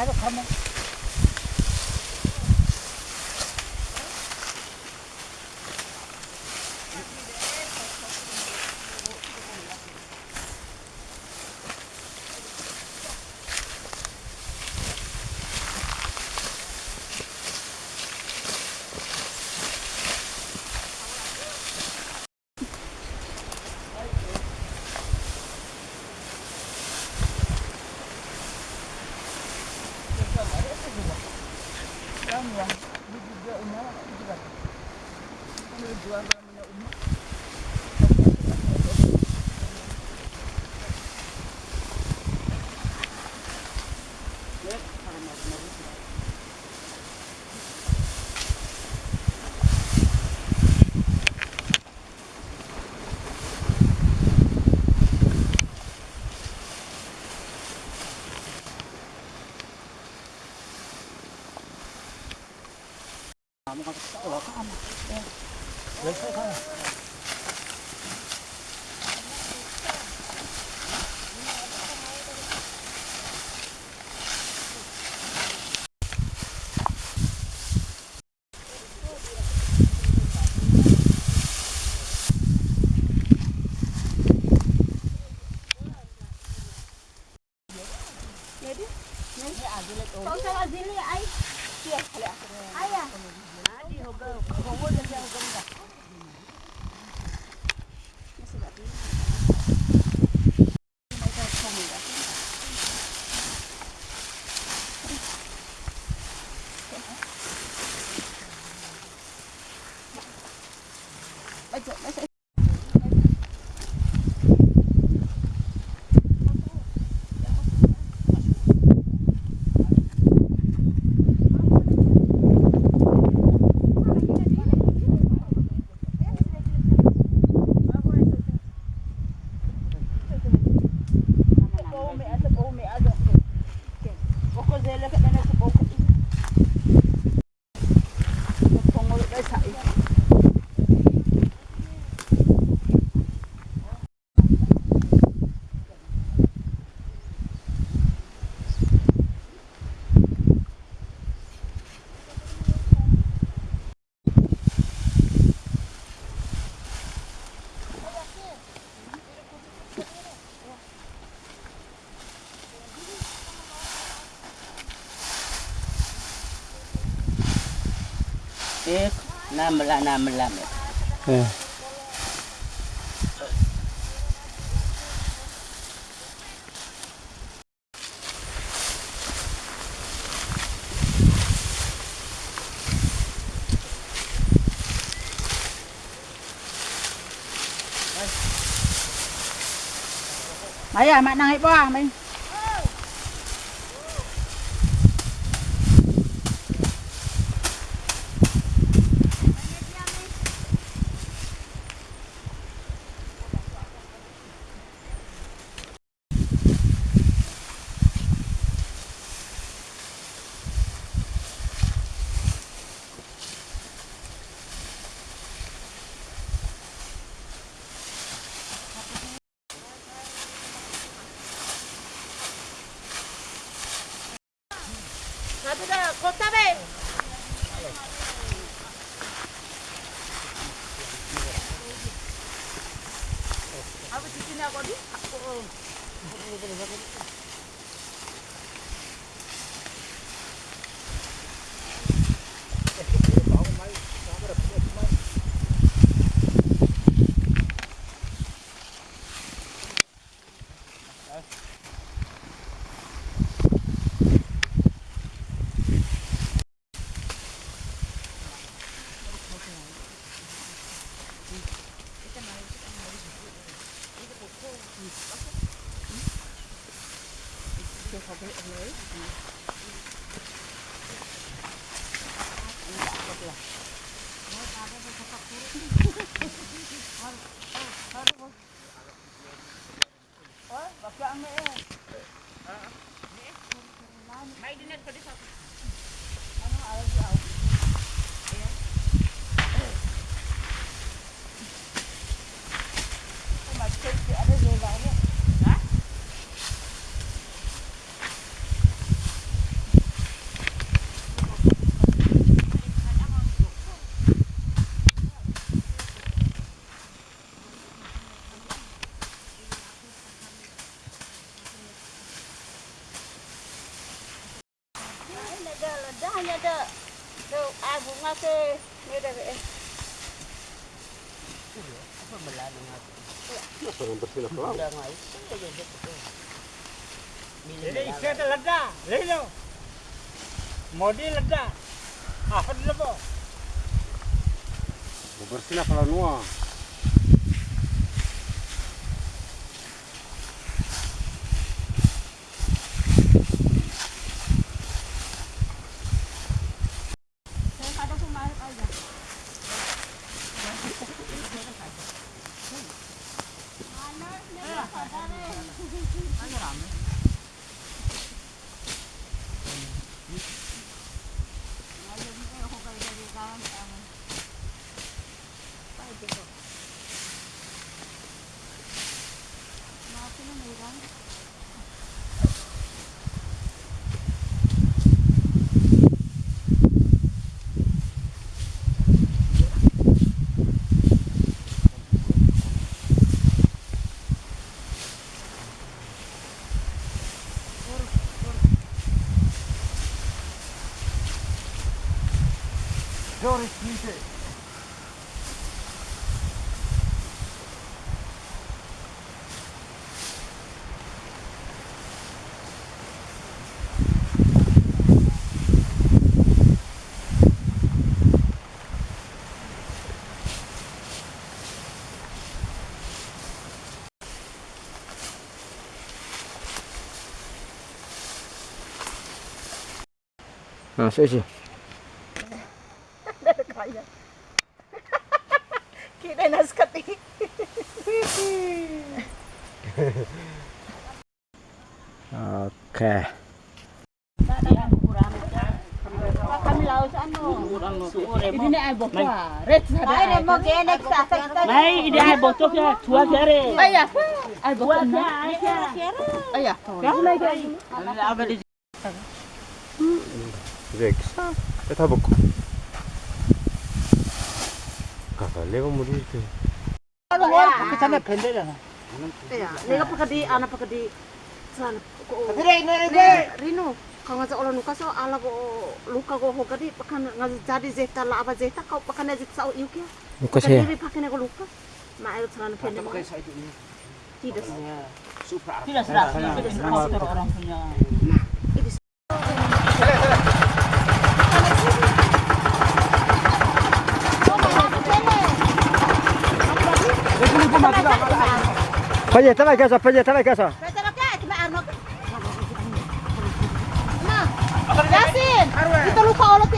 naruh kamu. Yang yang ini juga umah juga. Ini jual namanya umah. Kamu kan oh, kamu. Ya. Ya, saya Ek, na mela na mela. Eh. Đấy à, mẹ năng ấy bo mình. chưa có biết ông lấy Mij de net voor de zak. Yang bersih nak laut? Milih Jadi ada leda, lelo. Modi leda. Apa dulu po? Bersih nak 하늘 안 해. Nah, sih. Kaya. Kita nas kati. Oke. Kami ano. Ini na ay bokwa. Red sa Ay, ne mo genek sa sa. Mai ide ay botok ya, tua kere. Aya. Ay Tua bokwa na. kere, ay kere. Aya. Apa di Rex. Kita buku. Kakak lewat mau di Ano mo? Kita na pende na. Iya, nila pakadi ana pakadi sana ko. Dire, dire, dire. Rino, kanga sa ulan nuka so ala luka pakan ngaji jadi zeta zeta kau pakan yuki. Luka pakan ko luka. Ma ayo sana pende mo. Tidak. Tidak serap, tidak serap orang punya. Prenez, t'as la casa, prenez, t'as la casa. Yasin, itu luka oleh